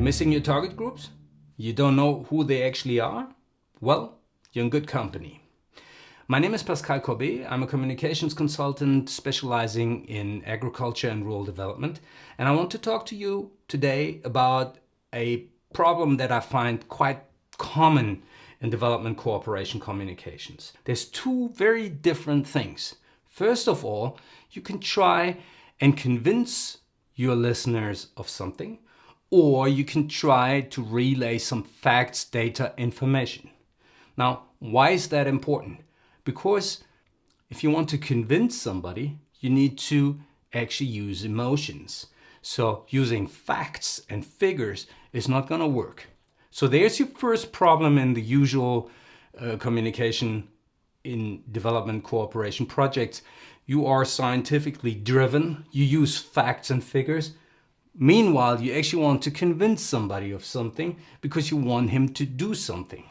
You're missing your target groups? You don't know who they actually are? Well, you're in good company. My name is Pascal Corbet. I'm a communications consultant specializing in agriculture and rural development. And I want to talk to you today about a problem that I find quite common in development cooperation communications. There's two very different things. First of all, you can try and convince your listeners of something, or you can try to relay some facts, data, information. Now, why is that important? Because if you want to convince somebody, you need to actually use emotions. So using facts and figures is not going to work. So there's your first problem in the usual uh, communication in development cooperation projects. You are scientifically driven, you use facts and figures. Meanwhile, you actually want to convince somebody of something because you want him to do something.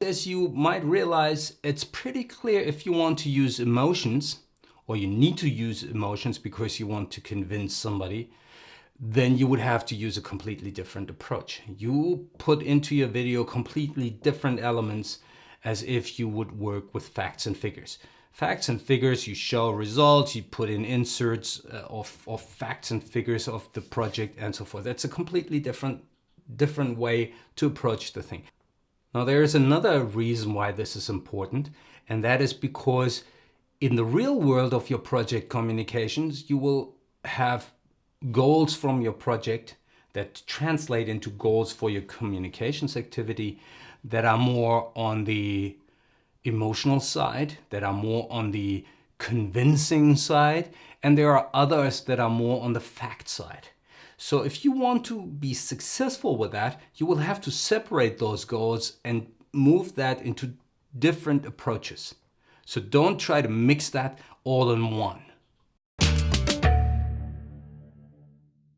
As you might realize, it's pretty clear if you want to use emotions, or you need to use emotions because you want to convince somebody, then you would have to use a completely different approach. You put into your video completely different elements as if you would work with facts and figures. Facts and figures, you show results, you put in inserts uh, of, of facts and figures of the project and so forth. That's a completely different, different way to approach the thing. Now there is another reason why this is important and that is because in the real world of your project communications you will have goals from your project that translate into goals for your communications activity that are more on the emotional side, that are more on the convincing side, and there are others that are more on the fact side. So if you want to be successful with that, you will have to separate those goals and move that into different approaches. So don't try to mix that all in one.